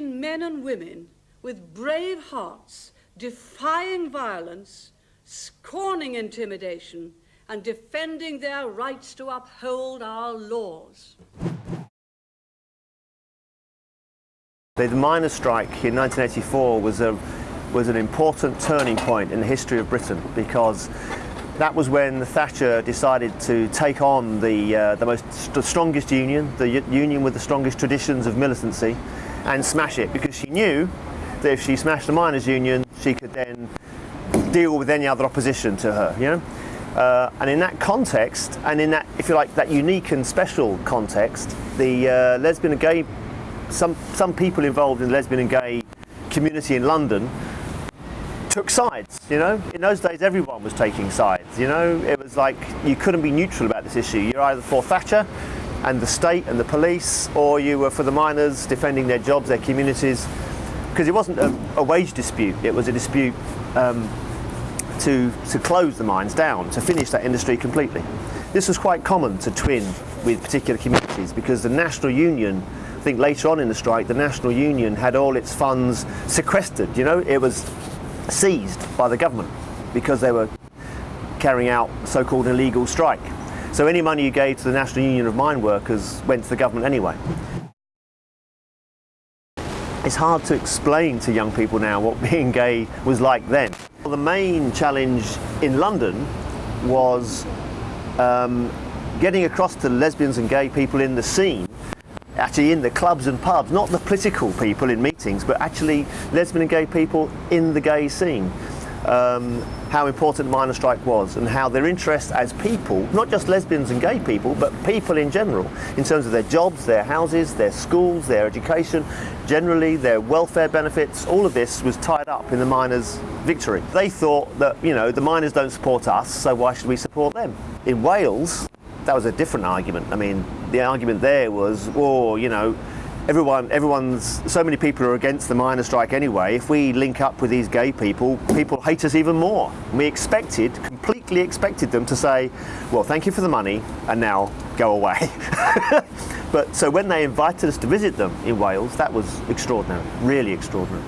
men and women with brave hearts defying violence, scorning intimidation, and defending their rights to uphold our laws. The miners' strike in 1984 was, a, was an important turning point in the history of Britain because that was when Thatcher decided to take on the, uh, the most the strongest union, the union with the strongest traditions of militancy, and smash it because she knew that if she smashed the miners' union, she could then deal with any other opposition to her. You know. Uh, and in that context, and in that, if you like, that unique and special context, the uh, lesbian and gay, some, some people involved in the lesbian and gay community in London took sides, you know. In those days, everyone was taking sides, you know. It was like you couldn't be neutral about this issue. You're either for Thatcher and the state and the police, or you were for the miners defending their jobs, their communities, because it wasn't a, a, wage dispute, it was a dispute um, to, to close the mines down, to finish that industry completely. This was quite common to twin with particular communities because the National Union, I think later on in the strike, the National Union had all its funds sequestered, you know, it was seized by the government because they were carrying out so-called illegal strike. So any money you gave to the National Union of Mine Workers went to the government anyway. It's hard to explain to young people now what being gay was like then. Well, the main challenge in London was um, getting across to lesbians and gay people in the scene actually in the clubs and pubs, not the political people in meetings, but actually lesbian and gay people in the gay scene. Um, how important the miners' strike was and how their interest as people, not just lesbians and gay people, but people in general, in terms of their jobs, their houses, their schools, their education, generally their welfare benefits, all of this was tied up in the miners' victory. They thought that, you know, the miners don't support us, so why should we support them? In Wales, that was a different argument. I mean, the argument there was, oh, you know, everyone, everyone's, so many people are against the miners' strike anyway. If we link up with these gay people, people hate us even more. We expected, completely expected them to say, well, thank you for the money, and now go away. but so when they invited us to visit them in Wales, that was extraordinary, really extraordinary.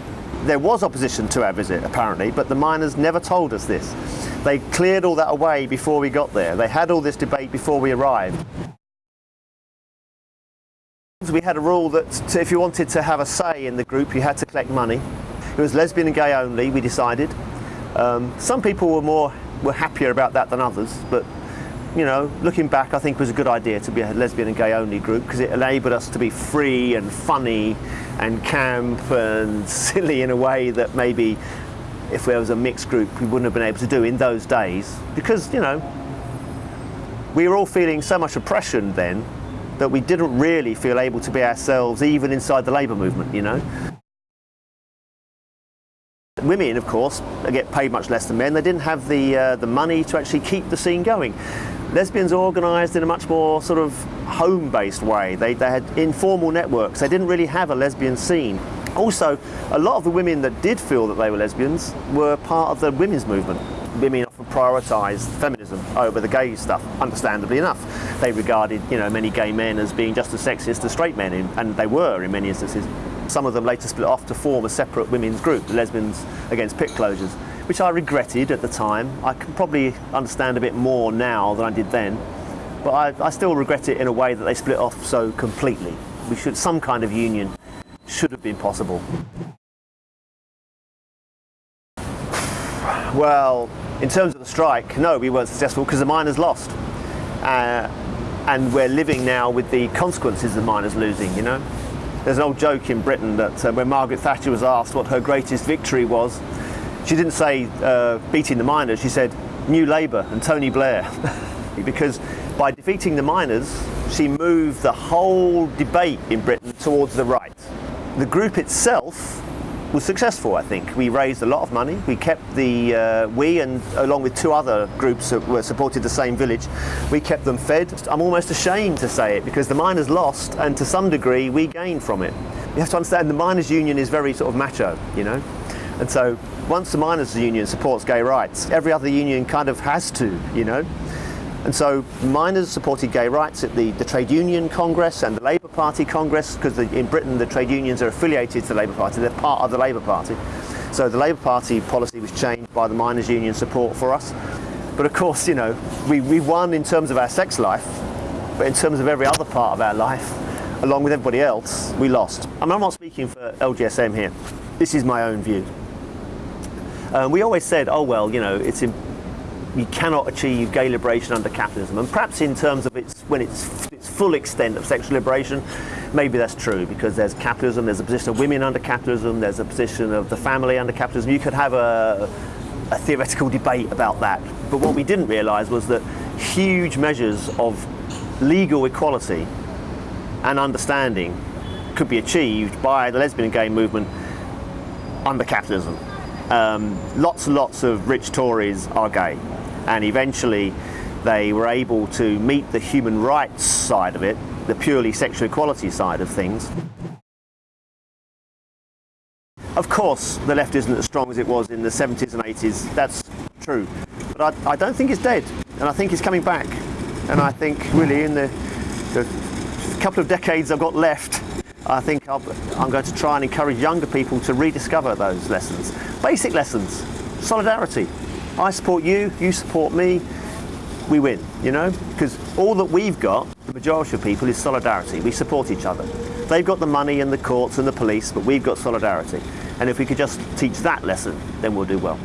There was opposition to our visit, apparently, but the miners never told us this. They cleared all that away before we got there. They had all this debate before we arrived. We had a rule that if you wanted to have a say in the group, you had to collect money. It was lesbian and gay only, we decided. Um, some people were more were happier about that than others, but you know, looking back, I think it was a good idea to be a lesbian and gay only group because it enabled us to be free and funny and camp and silly in a way that maybe if there was a mixed group we wouldn't have been able to do in those days because, you know, we were all feeling so much oppression then that we didn't really feel able to be ourselves even inside the labour movement, you know. Women, of course, get paid much less than men. They didn't have the, uh, the money to actually keep the scene going. Lesbians organised in a much more sort of home-based way. They, they had informal networks. They didn't really have a lesbian scene. Also, a lot of the women that did feel that they were lesbians were part of the women's movement. Women often prioritised feminism over the gay stuff, understandably enough. They regarded, you know, many gay men as being just as sexist as straight men, and they were in many instances. Some of them later split off to form a separate women's group, the Lesbians Against Pit Closures, which I regretted at the time. I can probably understand a bit more now than I did then, but I, I still regret it in a way that they split off so completely. We should some kind of union should have been possible. Well, in terms of the strike, no, we weren't successful because the miners lost. Uh, and we're living now with the consequences of the miners losing, you know. There's an old joke in Britain that uh, when Margaret Thatcher was asked what her greatest victory was, she didn't say uh, beating the miners, she said New Labour and Tony Blair. because by defeating the miners, she moved the whole debate in Britain towards the right. The group itself was successful, I think. We raised a lot of money. We kept the, uh, we and along with two other groups that were supported the same village, we kept them fed. I'm almost ashamed to say it because the miners lost and to some degree we gained from it. You have to understand the miners union is very sort of macho, you know. And so once the miners union supports gay rights, every other union kind of has to, you know. And so miners supported gay rights at the, the Trade Union Congress and the Labour Party Congress, because in Britain the trade unions are affiliated to the Labour Party, they're part of the Labour Party. So the Labour Party policy was changed by the miners' union support for us. But of course, you know, we, we won in terms of our sex life, but in terms of every other part of our life, along with everybody else, we lost. I mean, I'm not speaking for LGSM here. This is my own view. Um, we always said, oh well, you know, it's in, you cannot achieve gay liberation under capitalism, and perhaps in terms of its when it's its full extent of sexual liberation, maybe that's true because there's capitalism, there's a position of women under capitalism, there's a position of the family under capitalism. You could have a, a theoretical debate about that, but what we didn't realise was that huge measures of legal equality and understanding could be achieved by the lesbian and gay movement under capitalism. Um, lots and lots of rich Tories are gay, and eventually they were able to meet the human rights side of it, the purely sexual equality side of things. Of course, the left isn't as strong as it was in the 70s and 80s, that's true. But I, I don't think it's dead, and I think it's coming back. And I think really in the, the couple of decades I've got left, I think i am going to try and encourage younger people to rediscover those lessons. Basic lessons, solidarity. I support you, you support me, we win, you know? Because all that we've got, the majority of people, is solidarity. We support each other. They've got the money and the courts and the police, but we've got solidarity. And if we could just teach that lesson, then we'll do well.